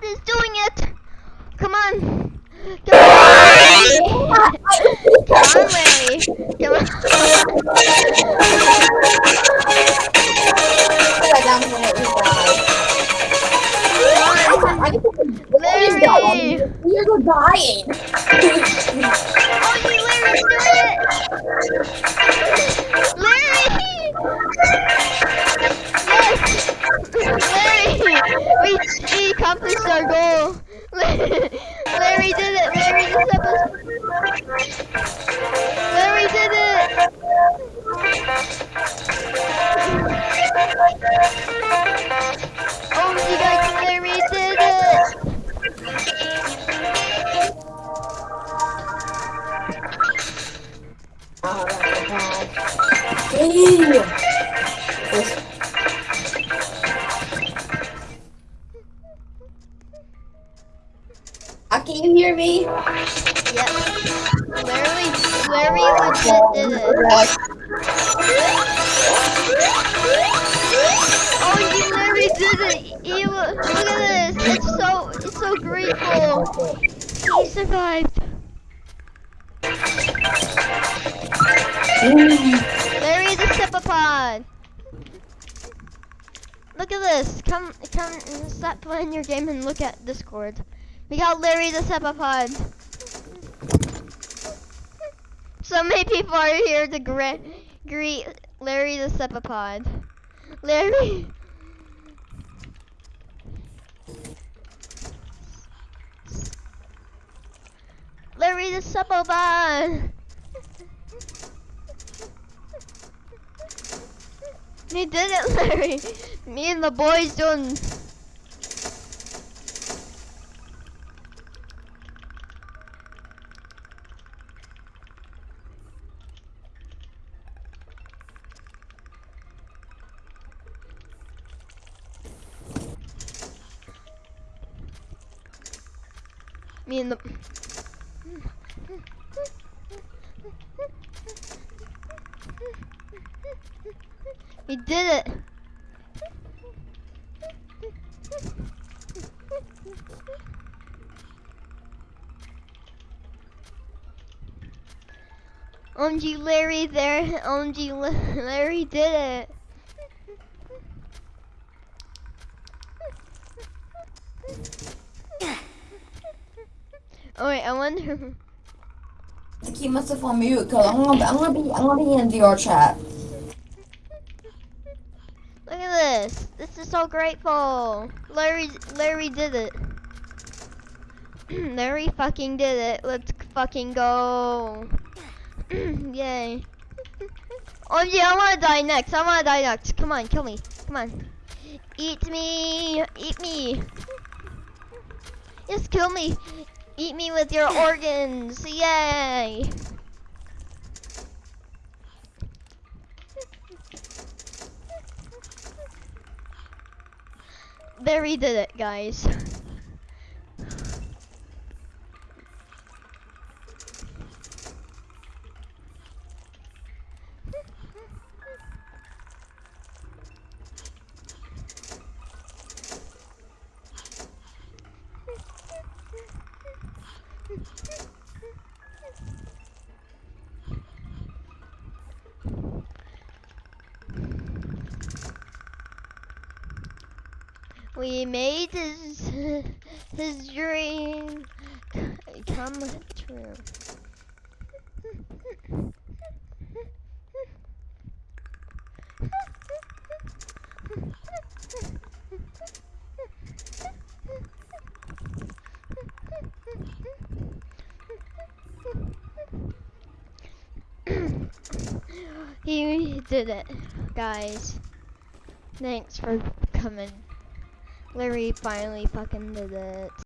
math is doing it. Come on. Come on, Come on, Larry. Come on. Larry! are dying! oh, you Larry, do it! Uh, can you hear me? Yep. Larry, Larry legit did it. Oh, Larry did it. Look at this. It's so, it's so grateful. He survived. Larry the Stepapod. Look at this. Come, come, stop playing your game and look at Discord. We got Larry the Stepapod. So many people are here to greet Larry the Stepapod. Larry. Larry the Stepapod. We did it, Larry. Me and the boys doing. Me and the. We did it. OMG Larry there. OMG Larry did it. Oh wait, I wonder. To keep myself on mute, cause I'm gonna, I'm gonna be, I'm gonna be in DR chat. Look at this. This is so grateful. Larry, Larry did it. Larry fucking did it. Let's fucking go. Yay. Oh yeah, I wanna die next. I wanna die next. Come on, kill me. Come on. Eat me. Eat me. Just kill me. Eat me with your organs. Yay. Larry did it, guys. We made his his dream come true. he did it, guys. Thanks for coming. Larry finally fucking did it.